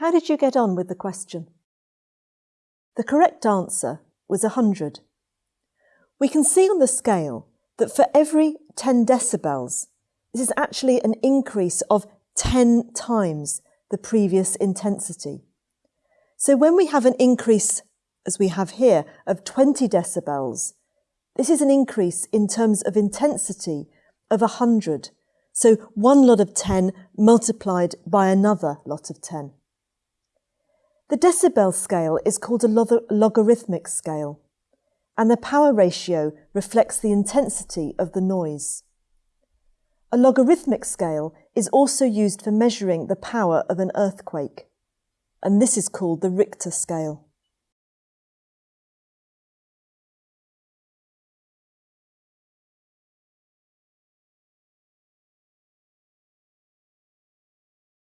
How did you get on with the question? The correct answer was 100. We can see on the scale that for every 10 decibels, this is actually an increase of 10 times the previous intensity. So when we have an increase, as we have here, of 20 decibels, this is an increase in terms of intensity of 100. So one lot of 10 multiplied by another lot of 10. The decibel scale is called a log logarithmic scale, and the power ratio reflects the intensity of the noise. A logarithmic scale is also used for measuring the power of an earthquake, and this is called the Richter scale.